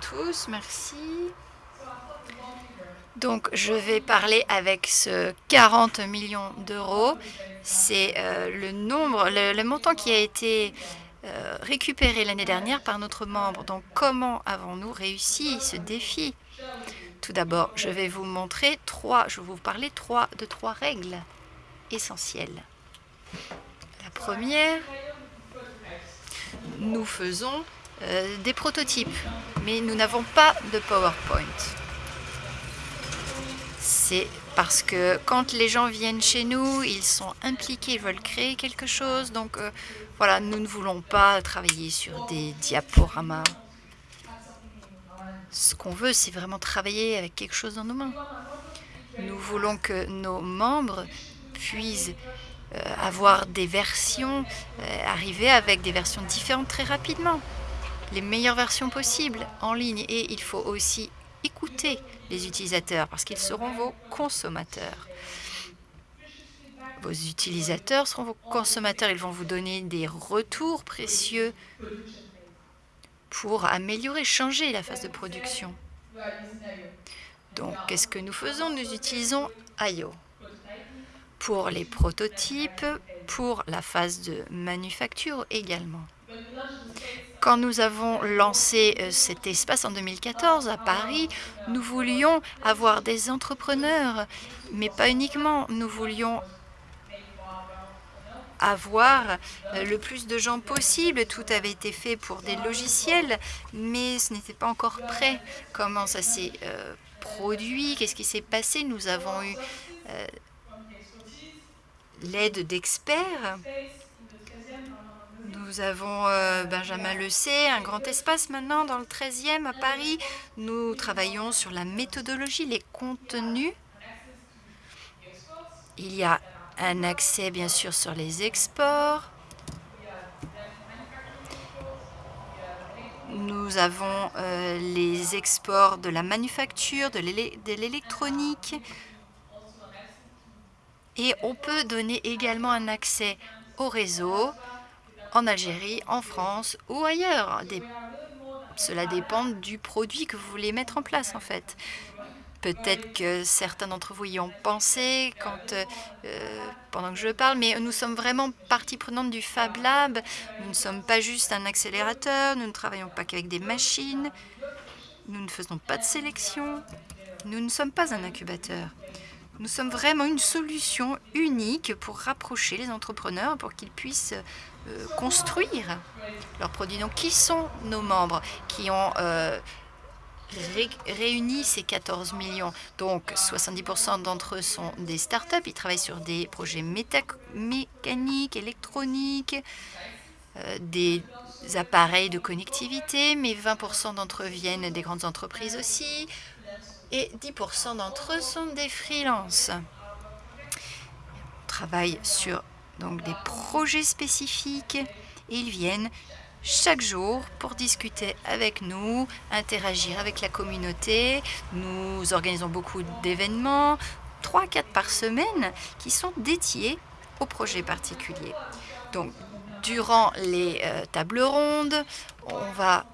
tous, merci. Donc, je vais parler avec ce 40 millions d'euros. C'est euh, le nombre, le, montant qui a été euh, récupéré l'année dernière par notre membre. Donc, comment avons-nous réussi ce défi? Tout d'abord, je vais vous montrer trois, je vais vous parler de trois règles essentielles. La première, nous faisons euh, des prototypes, mais nous n'avons pas de PowerPoint c'est parce que quand les gens viennent chez nous, ils sont impliqués, ils veulent créer quelque chose. Donc euh, voilà, nous ne voulons pas travailler sur des diaporamas. Ce qu'on veut, c'est vraiment travailler avec quelque chose dans nos mains. Nous voulons que nos membres puissent euh, avoir des versions, arriver avec des versions différentes très rapidement. Les meilleures versions possibles en ligne. Et il faut aussi écouter les utilisateurs parce qu'ils seront vos consommateurs. Vos utilisateurs seront vos consommateurs. Ils vont vous donner des retours précieux pour améliorer, changer la phase de production. Donc, qu'est-ce que nous faisons? Nous utilisons IO pour les prototypes, pour la phase de manufacture également. Quand nous avons lancé euh, cet espace en 2014 à Paris, nous voulions avoir des entrepreneurs, mais pas uniquement. Nous voulions avoir euh, le plus de gens possible. Tout avait été fait pour des logiciels, mais ce n'était pas encore prêt. Comment ça s'est euh, produit? Qu'est-ce qui s'est passé? Nous avons eu l'aide d'experts nous avons euh, Benjamin Le sait, un grand espace maintenant dans le 13e à Paris. Nous travaillons sur la méthodologie, les contenus. Il y a un accès bien sûr sur les exports. Nous avons euh, les exports de la manufacture, de l'électronique. Et on peut donner également un accès au réseau en Algérie, en France ou ailleurs. Cela dépend du produit que vous voulez mettre en place, en fait. Peut-être que certains d'entre vous y ont pensé quand, euh, pendant que je parle, mais nous sommes vraiment partie prenante du Fab Lab. Nous ne sommes pas juste un accélérateur, nous ne travaillons pas qu'avec des machines, nous ne faisons pas de sélection, nous ne sommes pas un incubateur. Nous sommes vraiment une solution unique pour rapprocher les entrepreneurs, pour qu'ils puissent euh, construire leurs produits. Donc, qui sont nos membres qui ont euh, réuni ces 14 millions? Donc, 70% d'entre eux sont des startups. Ils travaillent sur des projets mécaniques, électroniques, euh, des appareils de connectivité, mais 20% d'entre eux viennent des grandes entreprises aussi, et 10% d'entre eux sont des freelances. On travaille sur donc des projets spécifiques et ils viennent chaque jour pour discuter avec nous, interagir avec la communauté. Nous organisons beaucoup d'événements, 3-4 par semaine, qui sont dédiés au projet particulier. Donc, durant les euh, tables rondes, on va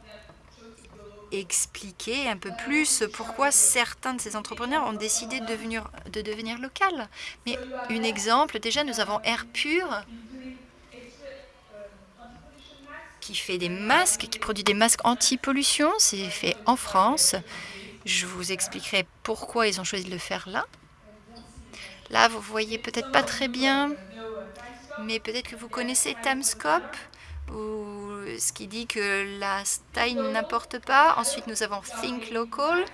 expliquer un peu plus pourquoi certains de ces entrepreneurs ont décidé de devenir, de local. Mais un exemple, déjà, nous avons Air Pur qui fait des masques, qui produit des masques anti-pollution. C'est fait en France. Je vous expliquerai pourquoi ils ont choisi de le faire là. Là, vous voyez peut-être pas très bien, mais peut-être que vous connaissez Tamscope ou ce qui dit que la taille n'importe pas. Ensuite, nous avons Think Local.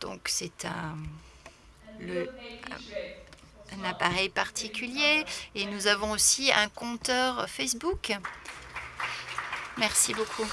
Donc, c'est un, un appareil particulier. Et nous avons aussi un compteur Facebook. Merci beaucoup.